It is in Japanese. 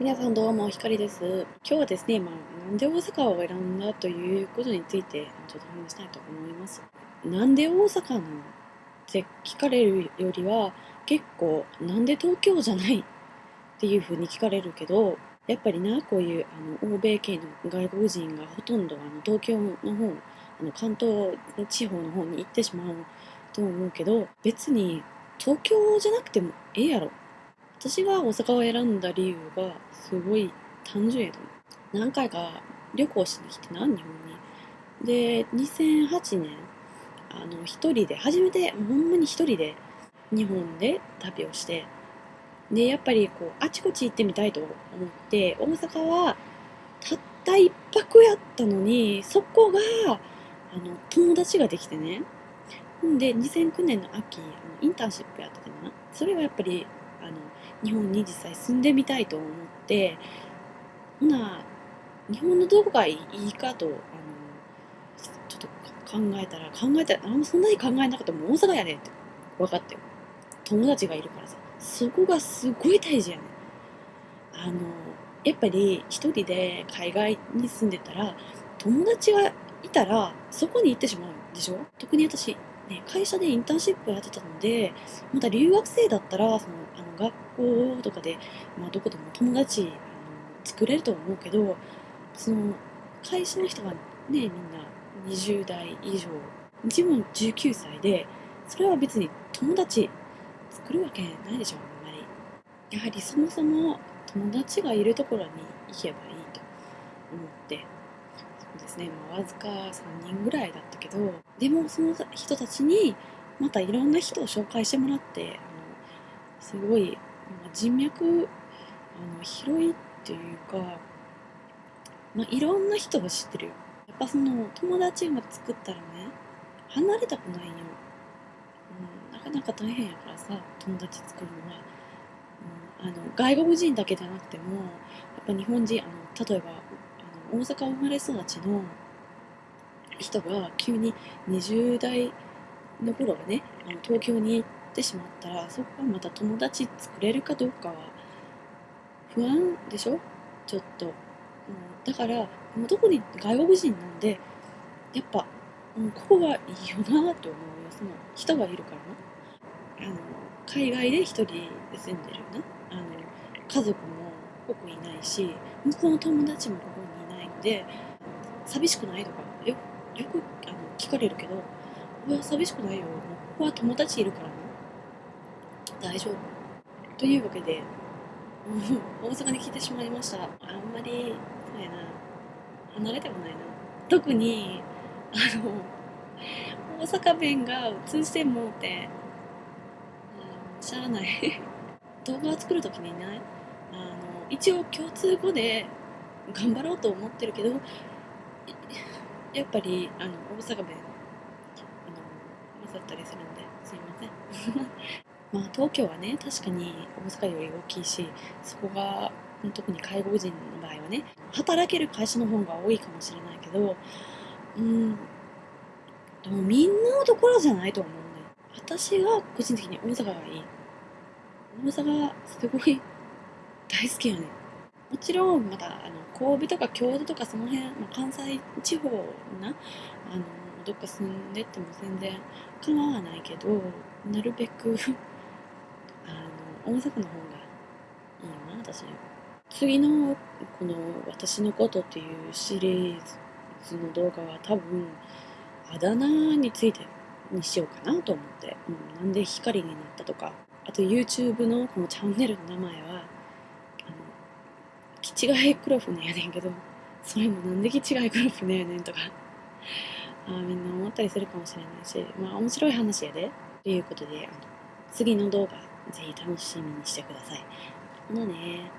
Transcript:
皆さんどうも、ひかりです。今日はですね、まあ、なんで大阪を選んだということについて、ちょっと話したいと思います。なんで大阪なのって聞かれるよりは、結構、なんで東京じゃないっていうふうに聞かれるけど、やっぱりな、こういうあの欧米系の外国人がほとんどあの東京の方、あの関東地方の方に行ってしまうと思うけど、別に東京じゃなくてもええやろ私が大阪を選んだ理由がすごい単純やと思う。何回か旅行しに来てな、日本に。で、2008年、あの、一人で、初めて、ほんまに一人で日本で旅をして、で、やっぱりこう、あちこち行ってみたいと思って、大阪はたった一泊やったのに、そこが、あの、友達ができてね。んで、2009年の秋、インターンシップやっててな。それはやっぱりあの日本に実際住んでみたいと思ってほな日本のどこがいいかとあのちょっと考えたら考えたらあんまそんなに考えなかったも大阪やねって分かったよ。友達がいるからさ。そこがすごい大事やねあのやっぱり一人で海外に住んでたら友達がいたらそこに行ってしまうでしょ？特に私。ね、会社でインターンシップやってたのでまた留学生だったらそのあの学校とかで、まあ、どこでも友達あの作れると思うけどその会社の人がねみんな20代以上自分19歳でそれは別に友達作るわけないでしょあんまり。やはりそもそも友達がいるところに行けばいいと思って。ですね、まあ、わずか3人ぐらいだったけどでもその人たちにまたいろんな人を紹介してもらってあのすごい、まあ、人脈あの広いっていうか、まあ、いろんな人が知ってるよ。やっぱその友達が作ったらね離れたくないよ、うん、なかなか大変やからさ友達作るのは、うん、あの外国人だけじゃなくてもやっぱ日本人あの例えば大阪生まれ育ちの人が急に20代の頃はねあの東京に行ってしまったらそこはまた友達作れるかどうかは不安でしょ？ちょっと、うん、だからもう特に外国人なんでやっぱ、うん、ここがいいよなと思うよ。その人がいるからな。あの海外で一人で住んでるな。あの家族もここいないし向こうの友達もここにで寂しくないとかよよくあの聞かれるけど「うわ寂しくないよもうここは友達いるからな大丈夫」というわけで 大阪に来てしまいました。あんまりそうやな離れたくないな。特にあの大阪弁が通じてもうてしゃあない。動画を作るときにねあの一応共通語で頑張ろうと思ってるけどやっぱりあの大阪弁あの混ざったりするんですいません。まあ東京はね確かに大阪より大きいしそこが特に介護人の場合はね働ける会社の方が多いかもしれないけどうんでもみんなのところじゃないと思うね私が個人的に大阪がいい。大阪すごい大好きやねもちろんまだあの神戸とか京都とかその辺、まあ、関西地方なあのどっか住んでっても全然構わないけどなるべく あの大阪の方がいいよな私。次のこの「私のこと」っていうシリーズの動画は多分あだ名についてにしようかなと思って、うん、なんで光になったとか。あと YouTube のこのチャンネルの名前はキチガイクロフネやねんけどそれもなんでキチガイクロフネやねんとかあみんな思ったりするかもしれないしまあ面白い話やでということであの次の動画ぜひ楽しみにしてください。ほなね。